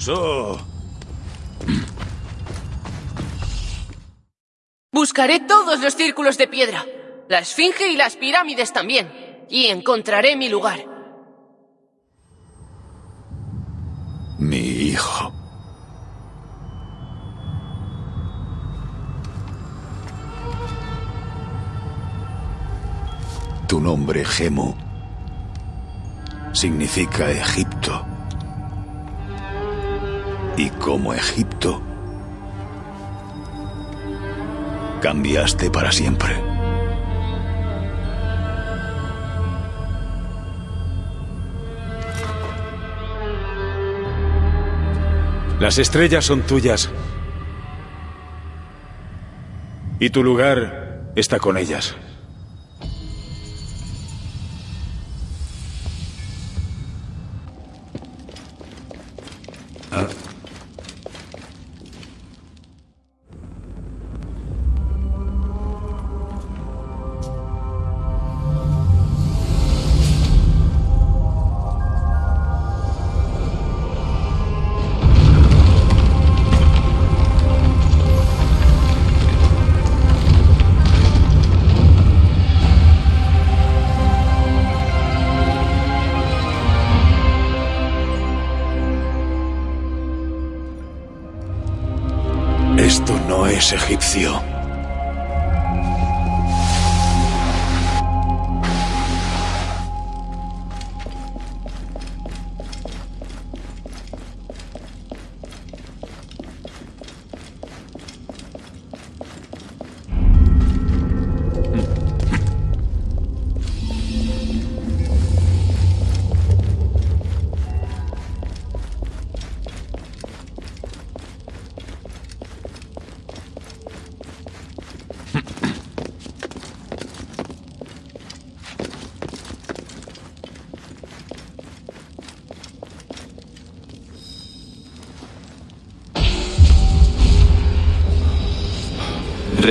So. Buscaré todos los círculos de piedra, la esfinge y las pirámides también, y encontraré mi lugar. Mi hijo. Tu nombre, Gemu, significa Egipto. Y como Egipto, cambiaste para siempre. Las estrellas son tuyas. Y tu lugar está con ellas. Esto es egipcio.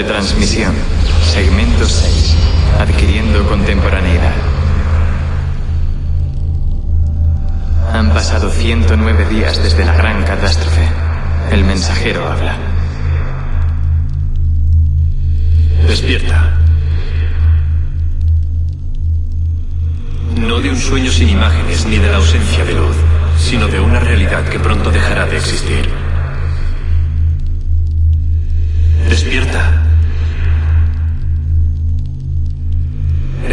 Retransmisión. Segmento 6. Adquiriendo contemporaneidad. Han pasado 109 días desde la gran catástrofe. El mensajero habla. Despierta. No de un sueño sin imágenes ni de la ausencia de luz, sino de una realidad que pronto dejará de existir. Despierta.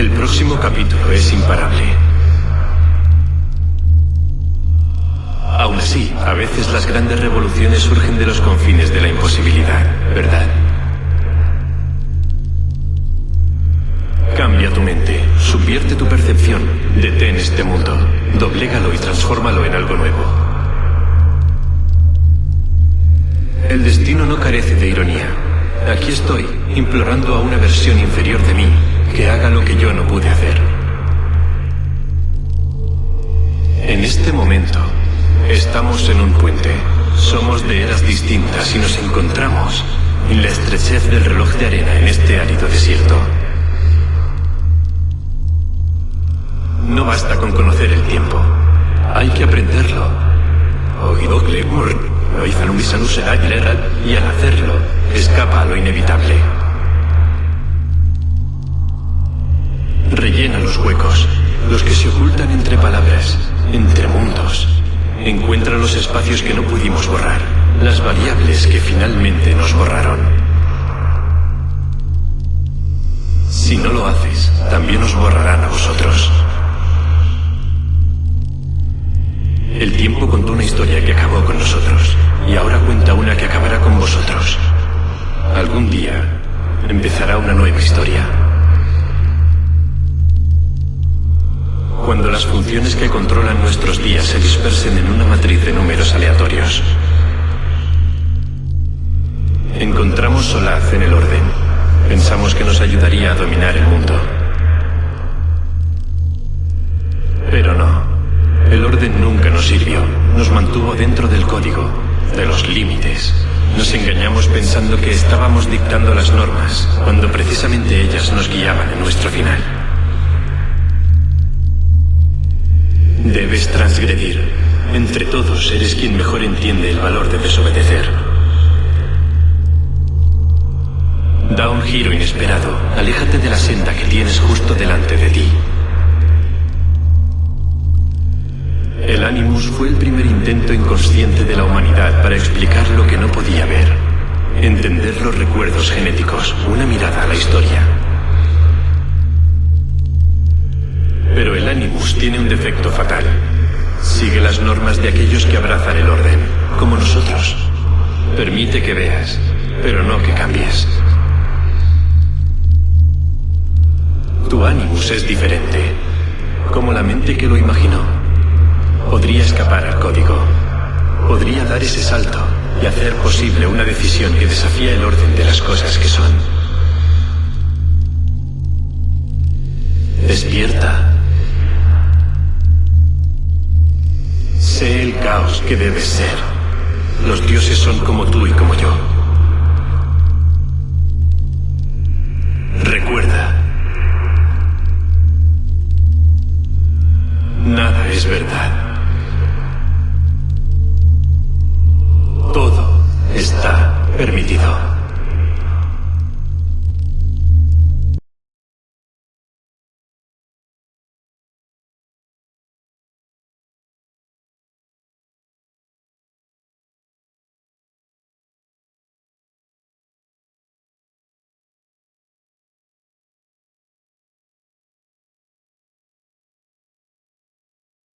El próximo capítulo es imparable. Aún así, a veces las grandes revoluciones surgen de los confines de la imposibilidad, ¿verdad? Cambia tu mente, subvierte tu percepción, detén este mundo, doblégalo y transfórmalo en algo nuevo. El destino no carece de ironía. Aquí estoy, implorando a una versión inferior de mí que haga lo que yo no pude hacer. En este momento, estamos en un puente. Somos de eras distintas y nos encontramos en la estrechez del reloj de arena en este árido desierto. No basta con conocer el tiempo. Hay que aprenderlo. Oidokle mur, oizanumbisanus será y al hacerlo, escapa a lo inevitable. Rellena los huecos, los que se ocultan entre palabras, entre mundos. Encuentra los espacios que no pudimos borrar, las variables que finalmente nos borraron. Si no lo haces, también os borrarán a vosotros. Funciones que controlan nuestros días se dispersen en una matriz de números aleatorios. Encontramos solaz en el orden. Pensamos que nos ayudaría a dominar el mundo. Pero no. El orden nunca nos sirvió. Nos mantuvo dentro del código, de los límites. Nos engañamos pensando que estábamos dictando las normas, cuando precisamente ellas nos guiaban en nuestro final. Debes transgredir. Entre todos eres quien mejor entiende el valor de desobedecer. Da un giro inesperado. Aléjate de la senda que tienes justo delante de ti. El Animus fue el primer intento inconsciente de la humanidad para explicar lo que no podía ver. Entender los recuerdos genéticos, una mirada a la historia. Animus tiene un defecto fatal. Sigue las normas de aquellos que abrazan el orden, como nosotros. Permite que veas, pero no que cambies. Tu Animus es diferente, como la mente que lo imaginó. Podría escapar al código. Podría dar ese salto y hacer posible una decisión que desafía el orden de las cosas que son. Despierta. sé el caos que debe ser. Los dioses son como tú y como yo. Recuerda. Nada es verdad. Todo está permitido.